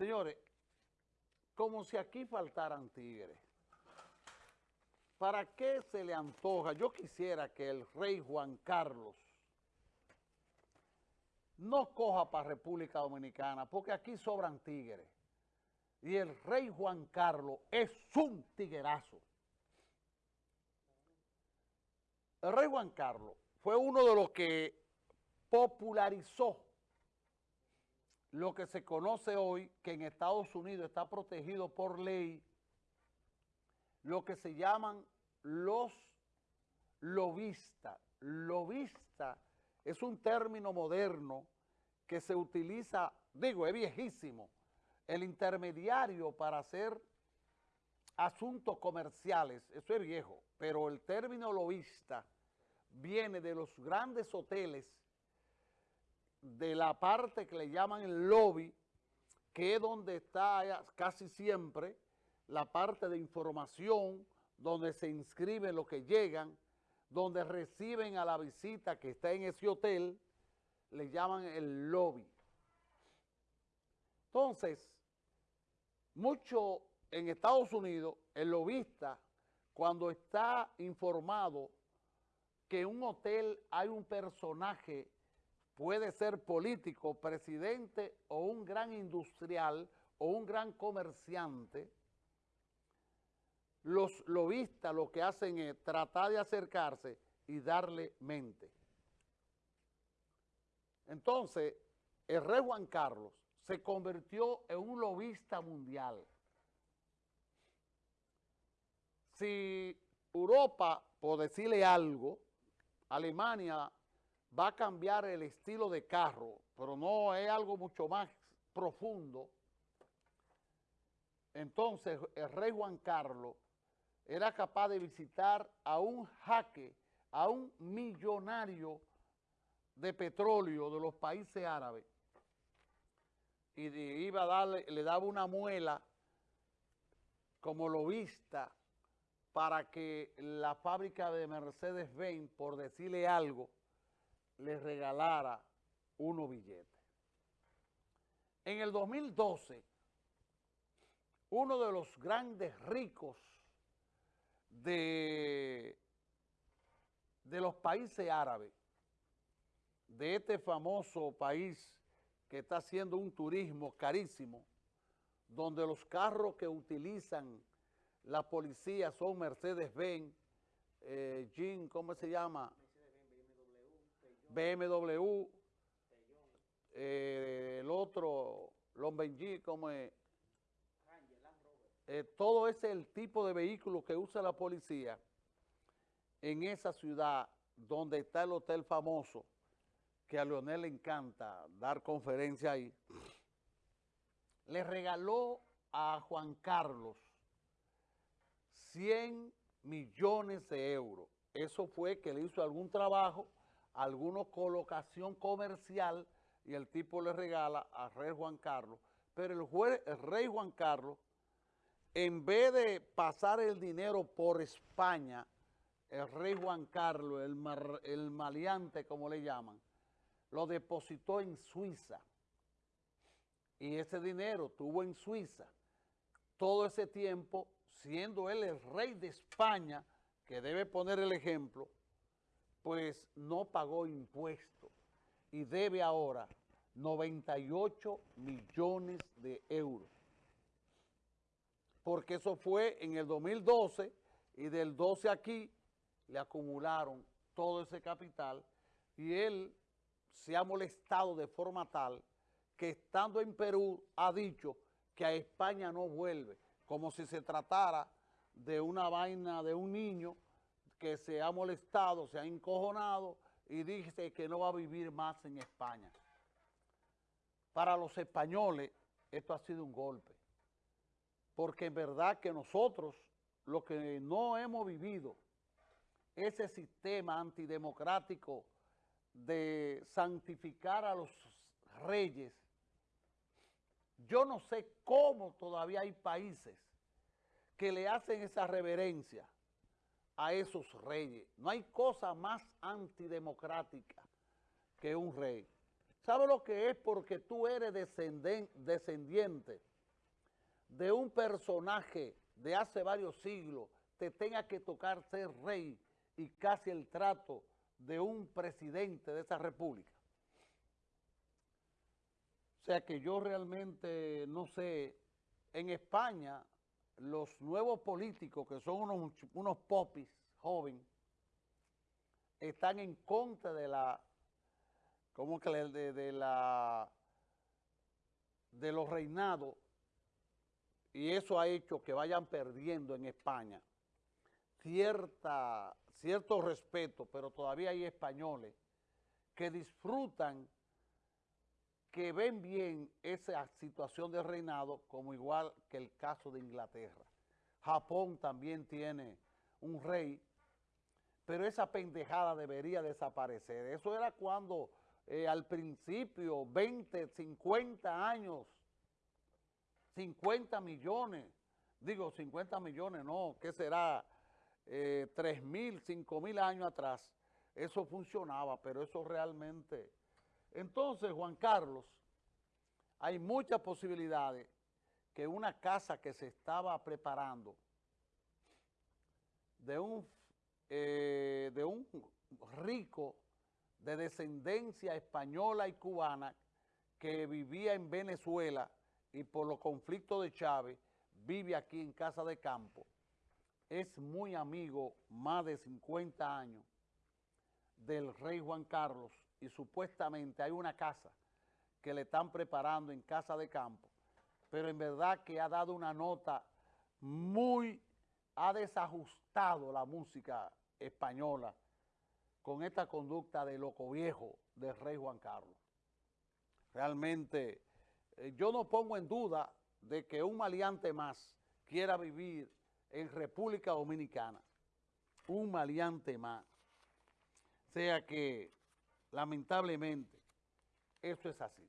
Señores, como si aquí faltaran tigres. ¿Para qué se le antoja? Yo quisiera que el rey Juan Carlos no coja para República Dominicana, porque aquí sobran tigres. Y el rey Juan Carlos es un tiguerazo. El rey Juan Carlos fue uno de los que popularizó lo que se conoce hoy, que en Estados Unidos está protegido por ley, lo que se llaman los lobistas. Lobista es un término moderno que se utiliza, digo, es viejísimo, el intermediario para hacer asuntos comerciales, eso es viejo, pero el término lobista viene de los grandes hoteles, de la parte que le llaman el lobby, que es donde está casi siempre la parte de información, donde se inscriben los que llegan, donde reciben a la visita que está en ese hotel, le llaman el lobby. Entonces, mucho en Estados Unidos, el lobista, cuando está informado que en un hotel hay un personaje, puede ser político, presidente o un gran industrial o un gran comerciante, los lobistas lo que hacen es tratar de acercarse y darle mente. Entonces, el rey Juan Carlos se convirtió en un lobista mundial. Si Europa, por decirle algo, Alemania va a cambiar el estilo de carro, pero no es algo mucho más profundo, entonces el rey Juan Carlos era capaz de visitar a un jaque, a un millonario de petróleo de los países árabes. Y iba a darle, le daba una muela como lobista para que la fábrica de Mercedes-Benz, por decirle algo, le regalara unos billetes. En el 2012, uno de los grandes ricos de, de los países árabes, de este famoso país que está haciendo un turismo carísimo, donde los carros que utilizan la policía son Mercedes-Benz, eh, Jean, ¿cómo se llama? BMW, eh, el otro, Lombenji, como es? Eh, todo ese es el tipo de vehículo que usa la policía en esa ciudad donde está el hotel famoso, que a Leonel le encanta dar conferencia ahí, le regaló a Juan Carlos 100 millones de euros. Eso fue que le hizo algún trabajo, alguna colocación comercial y el tipo le regala a rey Juan Carlos. Pero el, el rey Juan Carlos, en vez de pasar el dinero por España, el rey Juan Carlos, el, el maleante como le llaman, lo depositó en Suiza. Y ese dinero tuvo en Suiza todo ese tiempo siendo él el rey de España, que debe poner el ejemplo, pues no pagó impuestos y debe ahora 98 millones de euros. Porque eso fue en el 2012 y del 12 aquí le acumularon todo ese capital y él se ha molestado de forma tal que estando en Perú ha dicho que a España no vuelve como si se tratara de una vaina de un niño que se ha molestado, se ha encojonado y dice que no va a vivir más en España. Para los españoles esto ha sido un golpe, porque en verdad que nosotros, lo que no hemos vivido, ese sistema antidemocrático de santificar a los reyes, yo no sé cómo todavía hay países que le hacen esa reverencia a esos reyes. No hay cosa más antidemocrática que un rey. ¿Sabe lo que es? Porque tú eres descendiente de un personaje de hace varios siglos, te tenga que tocar ser rey y casi el trato de un presidente de esa república. O sea que yo realmente no sé, en España los nuevos políticos que son unos, unos popis jóvenes están en contra de la, ¿cómo que de, de la, de los reinados y eso ha hecho que vayan perdiendo en España. Cierta, cierto respeto, pero todavía hay españoles que disfrutan, que ven bien esa situación de reinado, como igual que el caso de Inglaterra. Japón también tiene un rey, pero esa pendejada debería desaparecer. Eso era cuando eh, al principio, 20, 50 años, 50 millones, digo 50 millones, no, ¿qué será? Eh, 3 mil, 5 mil años atrás, eso funcionaba, pero eso realmente... Entonces, Juan Carlos, hay muchas posibilidades que una casa que se estaba preparando de un, eh, de un rico de descendencia española y cubana que vivía en Venezuela y por los conflictos de Chávez vive aquí en Casa de Campo, es muy amigo, más de 50 años, del rey Juan Carlos y supuestamente hay una casa que le están preparando en Casa de Campo, pero en verdad que ha dado una nota muy, ha desajustado la música española con esta conducta de loco viejo del rey Juan Carlos. Realmente eh, yo no pongo en duda de que un maleante más quiera vivir en República Dominicana. Un maleante más. O sea que, lamentablemente, eso es así.